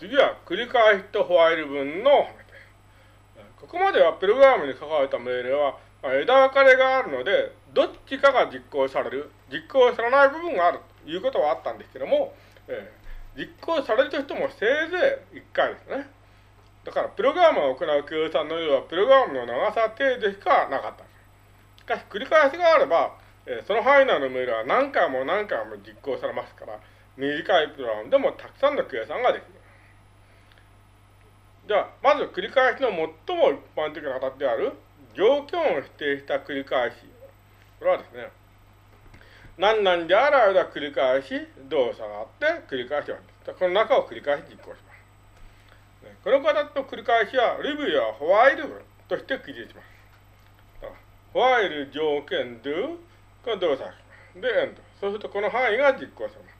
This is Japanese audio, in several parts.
次は繰り返しとホワイル文のここまではプログラムに書かれた命令は、ま、枝分かれがあるので、どっちかが実行される、実行されない部分があるということはあったんですけども、えー、実行されるとしてもせいぜい1回ですね。だから、プログラムを行う計算の量は、プログラムの長さ程度しかなかった。しかし、繰り返しがあれば、えー、その範囲内の命令は何回も何回も実行されますから、短いプログラムでもたくさんの計算ができる。では、まず繰り返しの最も一般的な形である条件を否定した繰り返し。これはですね、何々である間繰り返し動作があって繰り返しはこの中を繰り返し実行します。この形の繰り返しはリブやホワイル文として記述します。ホワイル条件 do この動作しますで end。そうするとこの範囲が実行されます。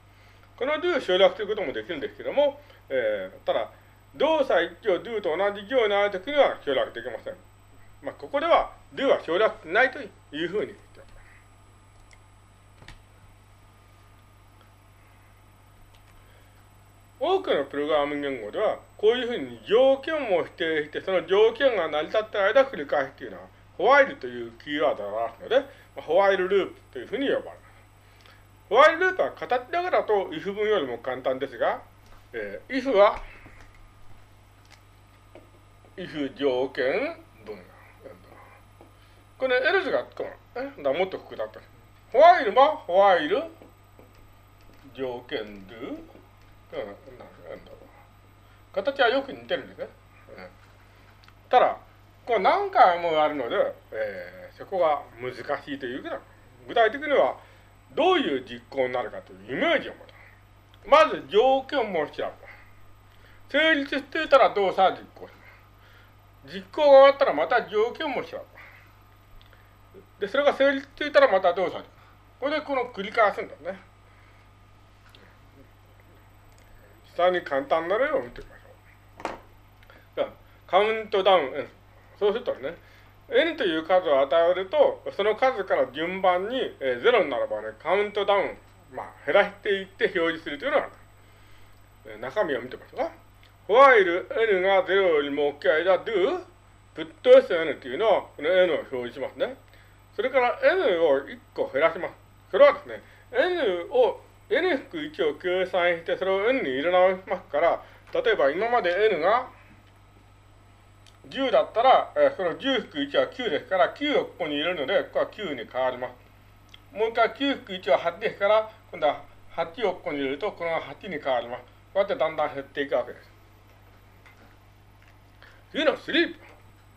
この do を省略することもできるんですけども、えー、ただ、動作一挙 do と同じ行にあるときには省略できません。まあ、ここでは do は省略しないというふうに言っております。多くのプログラム言語では、こういうふうに条件を否定して、その条件が成り立っている間繰り返しというのは、ホワイルというキーワードがあるので、まあホワイルループというふうに呼ばれます。ホワイルループは形だけだと if 文よりも簡単ですが、えー、if は if 条件？文。これ、エルズがつくの。だもっと複雑だ。ホワイルはホワイル条件 do。形はよく似てるんですね。ただ、これ何回もあるので、えー、そこが難しいというか、具体的にはどういう実行になるかというイメージを持つ。まず条件を調べ成立していたら動作実行し実行が終わったらまた条件もしよう。で、それが成立していたらまた動作これでこの繰り返すんだね。下に簡単な例を見てみましょう。じゃカウントダウン N。そうするとね、N という数を与えると、その数から順番に、えー、0にならばね、カウントダウン、まあ、減らしていって表示するというのがある。え、中身を見てみましょうか。While n が0よりも大きい間 do put n というのはこの n を表示しますね。それから n を1個減らします。それはですね、n を n-1 を計算してそれを n に入れ直しますから、例えば今まで n が10だったら、えその10-1は9ですから、9をここに入れるので、ここは9に変わります。もう一回9-1は8ですから、今度は8をここに入れると、この8に変わります。こうやってだんだん減っていくわけです。いうのはスリープ。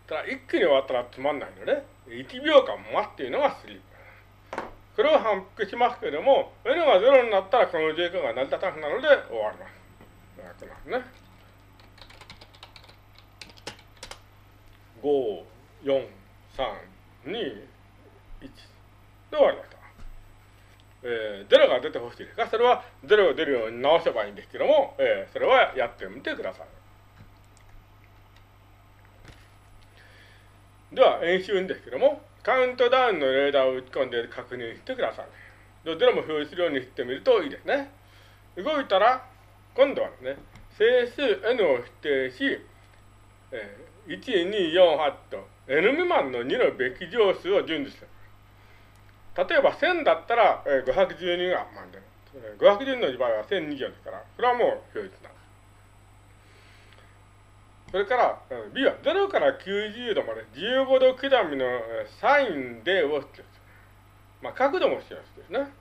ただ一気に終わったらつまんないので、1秒間待っていうのがスリープ。これを反復しますけれども、N が0になったらこの状況が成り立たなくなるので終わります。なんですね。5、4、3、2、1。で終わりました。えー、0が出てほしいですが、それは0が出るように直せばいいんですけども、えー、それはやってみてください。では、演習ですけども、カウントダウンのレーダーを打ち込んで確認してください。どちらも表示するようにしてみるといいですね。動いたら、今度はですね、整数 n を否定し、えー、1、2、4、8と n 未満の2のべき乗数を順次する。例えば1000だったら、えー、512が満点。512の場合は1020ですから、これはもう表示なそれから、B は0から90度まで15度刻みのサインでを必要です。まあ、角度も必要ですね。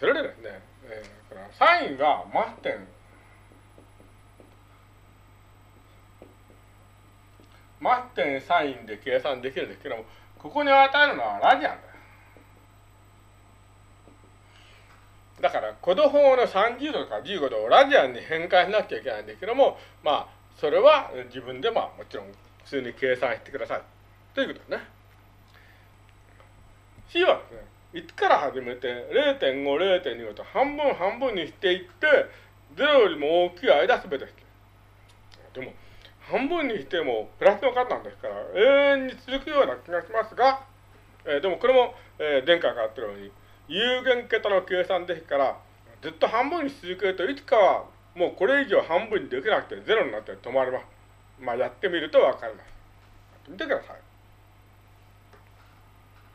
それでですね、えー、このサインがマス点、マス点サインで計算できるんですけども、ここに与えるのはラジアンだ。だから、コド法の30度とか15度をラジアンに変換しなきゃいけないんですけども、まあ、それは自分でまあもちろん普通に計算してください。ということですね。C はですね、1から始めて0.5、0.25と半分半分にしていって、0よりも大きい間すべてして。でも、半分にしてもプラスの数なんですから、永遠に続くような気がしますが、えー、でもこれも、えー、前回から言ったように、有限桁の計算ですから、ずっと半分に続けるといつかはもうこれ以上半分にできなくてゼロになって止まります。まあやってみるとわかります。見てください。